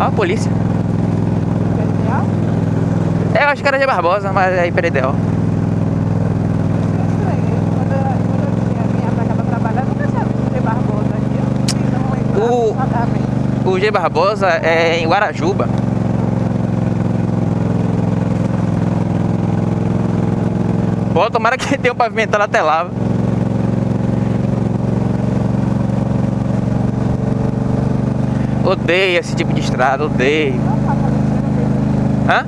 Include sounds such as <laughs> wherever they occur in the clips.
Ó a polícia. É, eu acho que era de Barbosa, mas é Imperial. O-. O G Barbosa é em Guarajuba. Pô, tomara que tenha um pavimentado até lá. Odeio esse tipo de estrada, odeio. Hã?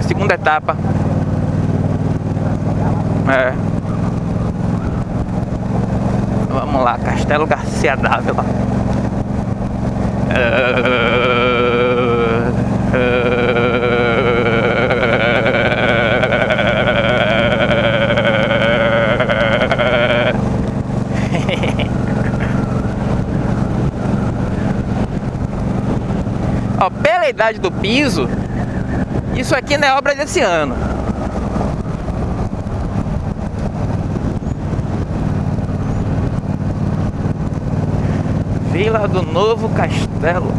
Segunda etapa. É. Vamos lá, Castelo Garcia Dávila. Ó, pela idade do piso, isso aqui não é obra desse ano. Vila do Novo Castelo.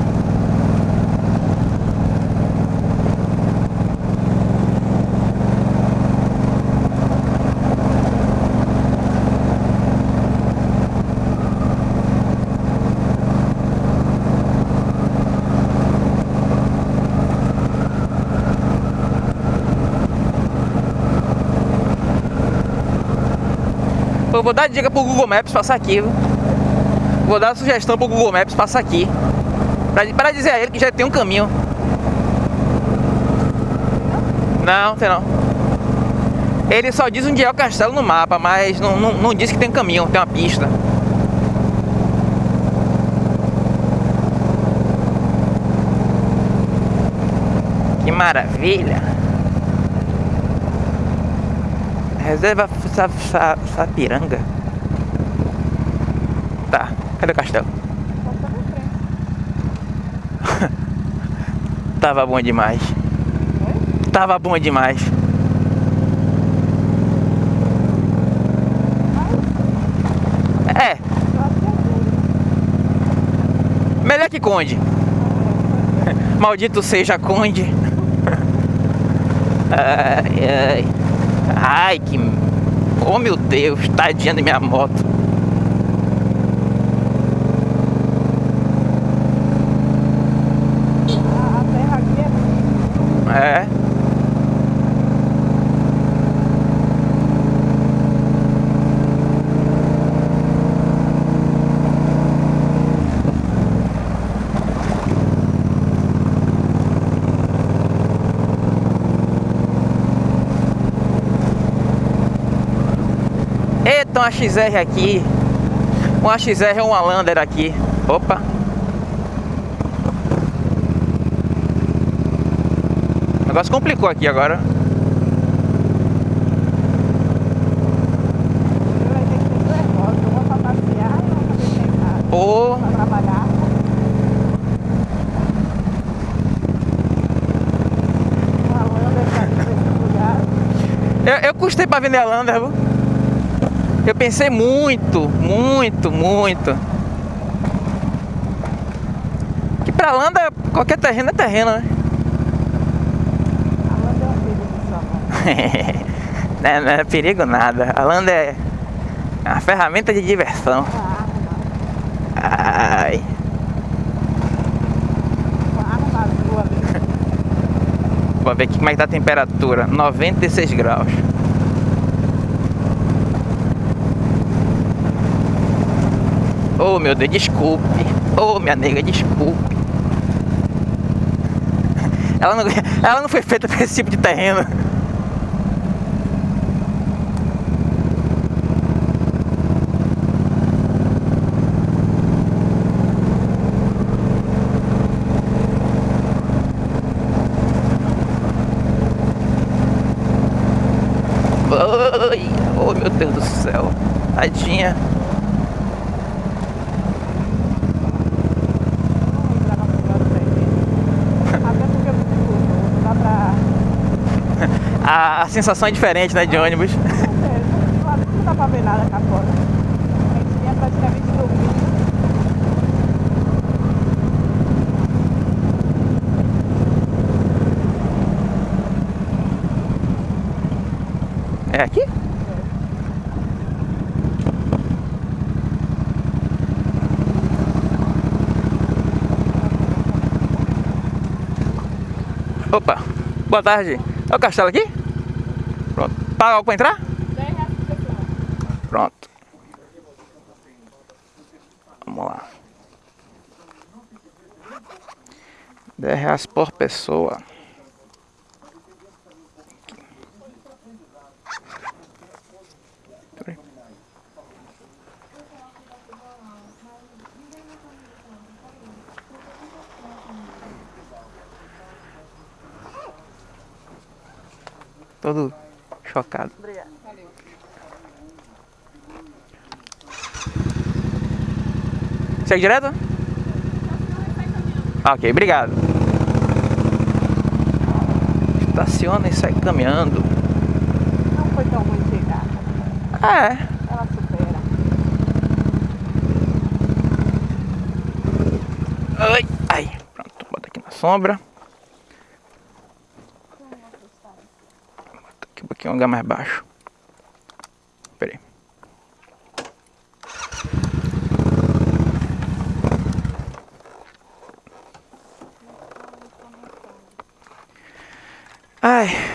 Eu vou dar dica pro Google Maps passar aqui. Vou dar sugestão pro Google Maps passar aqui. Pra, pra dizer a ele que já tem um caminho. Não, tem não. Ele só diz onde é o castelo no mapa, mas não, não, não diz que tem um caminho, tem uma pista. Que maravilha! Reserva Sa- Sa- Sapiranga. Tá, cadê o castelo? <laughs> Tava bom demais. Tava bom demais. É, melhor que Conde. <laughs> Maldito seja Conde. <laughs> Ai, ai. Ai, que. Oh meu Deus, tadinha da minha moto. A, a terra aqui é... Eita, uma XR aqui. Uma XR é uma Lander aqui. Opa. O negócio complicou aqui agora. Lugar. eu, eu custei pra vender a Lander, viu? Eu pensei muito, muito, muito. Que pra Lander, qualquer terreno é terreno, né? A landa é uma <laughs> não, é, não é perigo nada. A Lander é uma ferramenta de diversão. Arma. Ai. Vamos <laughs> ver aqui como é que tá a temperatura. 96 graus. Oh meu Deus, desculpe. Oh minha nega, desculpe. <laughs> Ela não, ela não foi feita para esse tipo de terreno. Oh meu Deus do céu. Tadinha. a, a sensação é diferente, né, de ônibus. Com certeza. Lá não dá pra ver nada cá fora. A gente vinha praticamente dormindo. É aqui? É. Opa, boa tarde. É o castelo aqui? Paga algo pra entrar? 10 reais. Pronto. Vamos lá. 10 reais por pessoa. Todo chocado. Obrigada. Valeu. Segue direto? Ah, Ok, obrigado. Estaciona e sai caminhando. Não foi tão ruim chegar. É, Ela supera. Ai, ai. Pronto, bota aqui na sombra. Bota aqui pouquinho um lugar mais baixo. Pera aí. Ai.